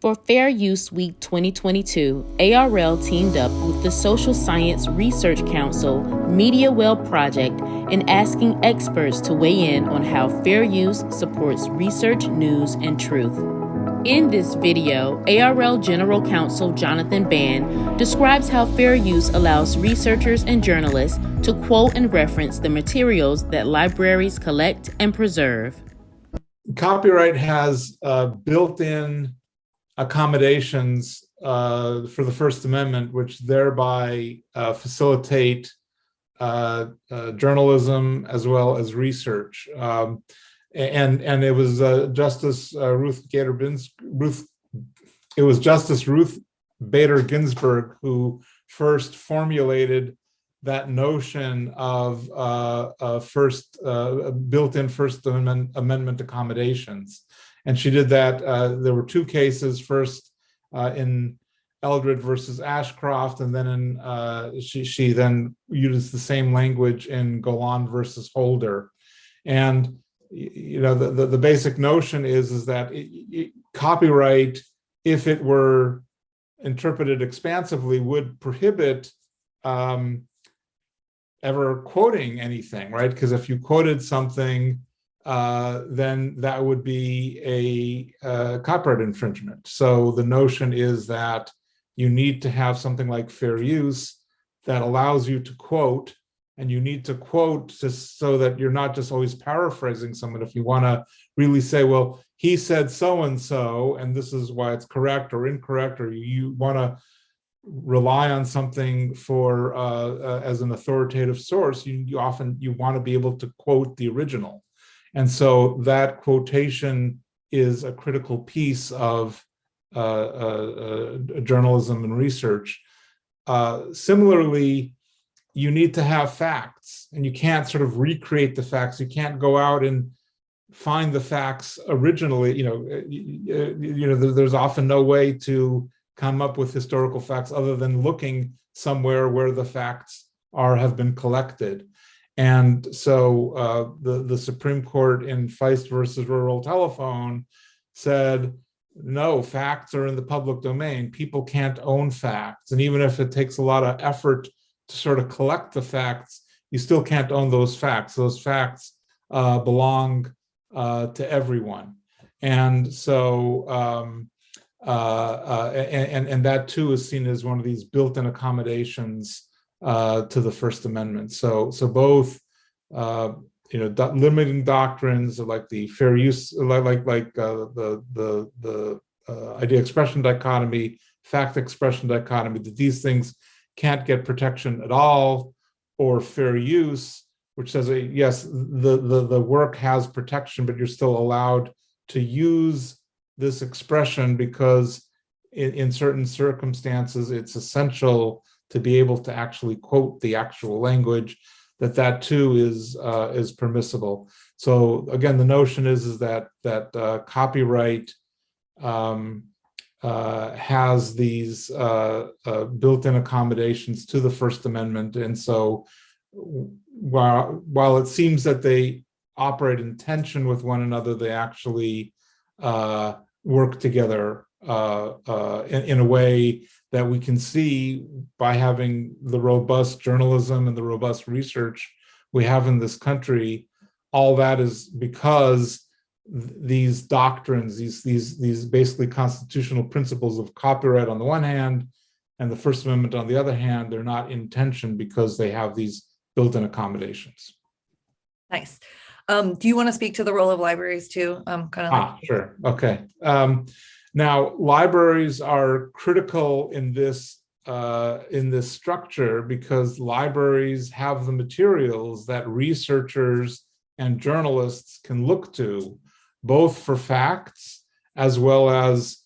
For Fair Use Week 2022, ARL teamed up with the Social Science Research Council MediaWell Project in asking experts to weigh in on how fair use supports research, news, and truth. In this video, ARL General Counsel Jonathan Band describes how fair use allows researchers and journalists to quote and reference the materials that libraries collect and preserve. Copyright has uh, built-in accommodations uh, for the First Amendment, which thereby uh, facilitate uh, uh, journalism as well as research. Um, and and it was uh, Justice Ruth Gator Ruth. It was Justice Ruth Bader Ginsburg who first formulated that notion of uh, uh, first uh, built-in First Amendment, Amendment accommodations. And she did that. Uh, there were two cases, first uh, in Eldred versus Ashcroft, and then in, uh, she, she then used the same language in Golan versus Holder. And you know the, the, the basic notion is is that it, it, copyright, if it were interpreted expansively, would prohibit um, ever quoting anything, right? Because if you quoted something uh, then that would be a, a copyright infringement. So the notion is that you need to have something like fair use that allows you to quote and you need to quote just so that you're not just always paraphrasing someone. If you want to really say, well, he said so-and-so, and this is why it's correct or incorrect, or you want to rely on something for uh, uh, as an authoritative source, you, you often you want to be able to quote the original. And so that quotation is a critical piece of uh, uh, uh, journalism and research. Uh, similarly, you need to have facts and you can't sort of recreate the facts. You can't go out and find the facts originally. You know, uh, you know, there's often no way to come up with historical facts other than looking somewhere where the facts are have been collected. And so uh, the, the Supreme Court in Feist versus Rural Telephone said, no, facts are in the public domain. People can't own facts. And even if it takes a lot of effort to sort of collect the facts, you still can't own those facts. Those facts uh, belong uh, to everyone. And so, um, uh, uh and, and that too is seen as one of these built-in accommodations uh, to the First Amendment. So, so both, uh, you know, do limiting doctrines like the fair use, like like, like uh, the the the uh, idea expression dichotomy, fact expression dichotomy, that these things can't get protection at all, or fair use, which says yes, the the the work has protection, but you're still allowed to use this expression because in, in certain circumstances it's essential to be able to actually quote the actual language, that that too is uh, is permissible. So again, the notion is is that that uh, copyright um, uh, has these uh, uh, built-in accommodations to the First Amendment, and so while while it seems that they operate in tension with one another, they actually uh, work together uh, uh, in, in, a way that we can see by having the robust journalism and the robust research we have in this country, all that is because these doctrines, these, these, these basically constitutional principles of copyright on the one hand, and the First Amendment on the other hand, they're not in tension because they have these built-in accommodations. Nice. Um, do you want to speak to the role of libraries too? Um, kind of ah, like sure. Okay. Um, now, libraries are critical in this uh, in this structure because libraries have the materials that researchers and journalists can look to, both for facts as well as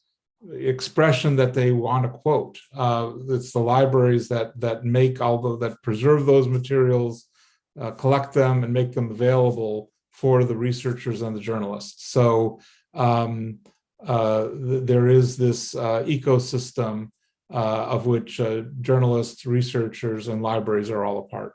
expression that they want to quote. Uh, it's the libraries that that make all the, that preserve those materials, uh, collect them, and make them available for the researchers and the journalists. So um, th there is this uh, ecosystem uh, of which uh, journalists, researchers, and libraries are all a part.